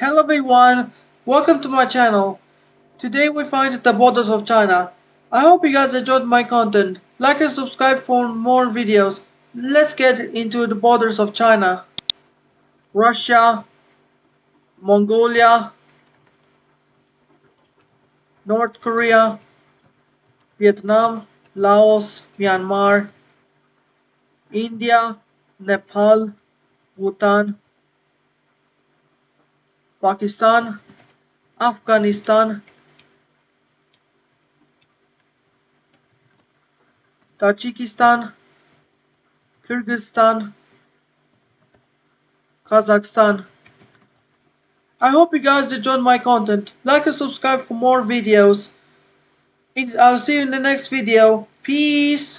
Hello everyone, welcome to my channel. Today we find the borders of China. I hope you guys enjoyed my content. Like and subscribe for more videos. Let's get into the borders of China. Russia, Mongolia, North Korea, Vietnam, Laos, Myanmar, India, Nepal, Bhutan, Pakistan, Afghanistan, Tajikistan, Kyrgyzstan, Kazakhstan. I hope you guys enjoyed my content. Like and subscribe for more videos. I'll see you in the next video. Peace.